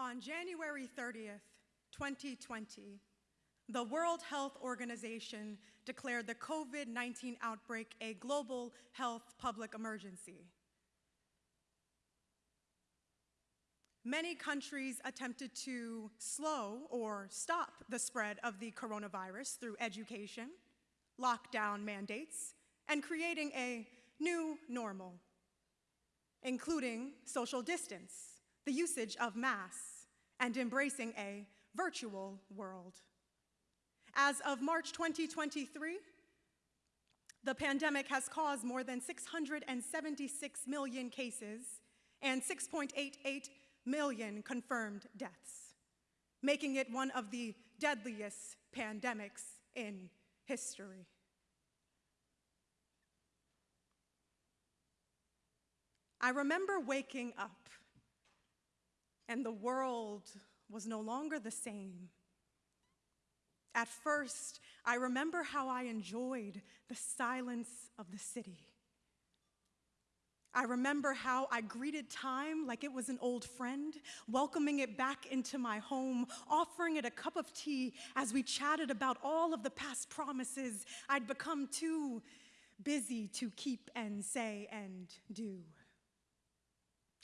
On January 30th, 2020, the World Health Organization declared the COVID-19 outbreak a global health public emergency. Many countries attempted to slow or stop the spread of the coronavirus through education, lockdown mandates, and creating a new normal, including social distance, the usage of mass, and embracing a virtual world. As of March 2023, the pandemic has caused more than 676 million cases and 6.88 million confirmed deaths, making it one of the deadliest pandemics in history. I remember waking up and the world was no longer the same. At first, I remember how I enjoyed the silence of the city. I remember how I greeted time like it was an old friend, welcoming it back into my home, offering it a cup of tea as we chatted about all of the past promises I'd become too busy to keep and say and do.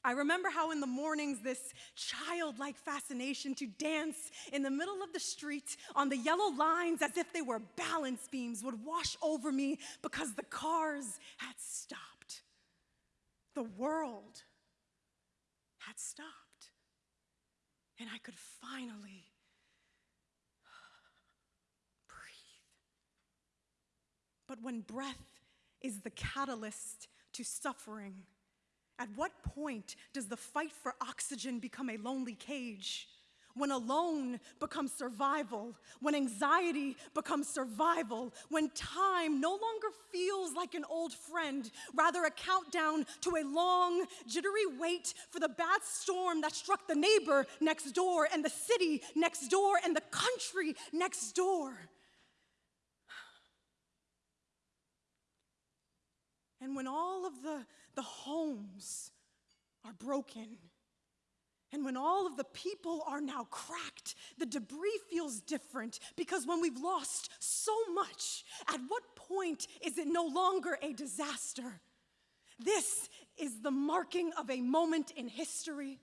I remember how in the mornings this childlike fascination to dance in the middle of the street on the yellow lines as if they were balance beams would wash over me because the cars had stopped. The world had stopped. And I could finally breathe. But when breath is the catalyst to suffering, at what point does the fight for oxygen become a lonely cage? When alone becomes survival, when anxiety becomes survival, when time no longer feels like an old friend, rather a countdown to a long, jittery wait for the bad storm that struck the neighbor next door and the city next door and the country next door. And when all of the, the homes are broken, and when all of the people are now cracked, the debris feels different because when we've lost so much, at what point is it no longer a disaster? This is the marking of a moment in history.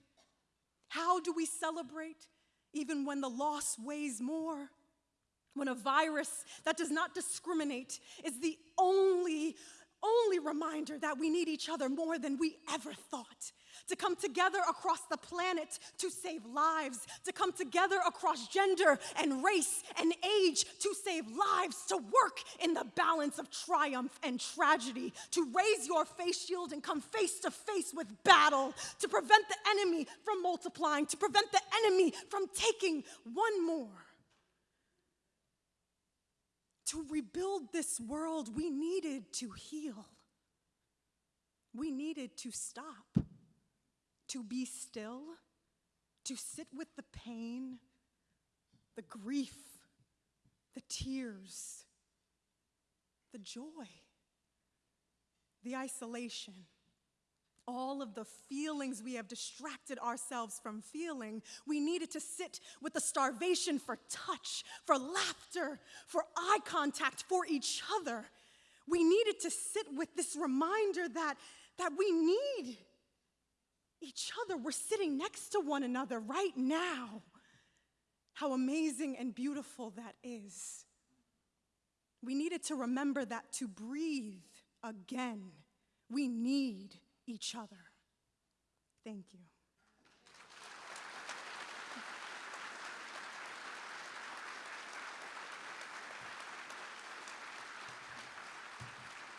How do we celebrate even when the loss weighs more? When a virus that does not discriminate is the only only reminder that we need each other more than we ever thought. To come together across the planet to save lives, to come together across gender and race and age to save lives, to work in the balance of triumph and tragedy, to raise your face shield and come face to face with battle, to prevent the enemy from multiplying, to prevent the enemy from taking one more. To rebuild this world, we needed to heal. We needed to stop, to be still, to sit with the pain, the grief, the tears, the joy, the isolation all of the feelings we have distracted ourselves from feeling. We needed to sit with the starvation for touch, for laughter, for eye contact, for each other. We needed to sit with this reminder that, that we need each other. We're sitting next to one another right now. How amazing and beautiful that is. We needed to remember that to breathe again, we need each other. Thank you.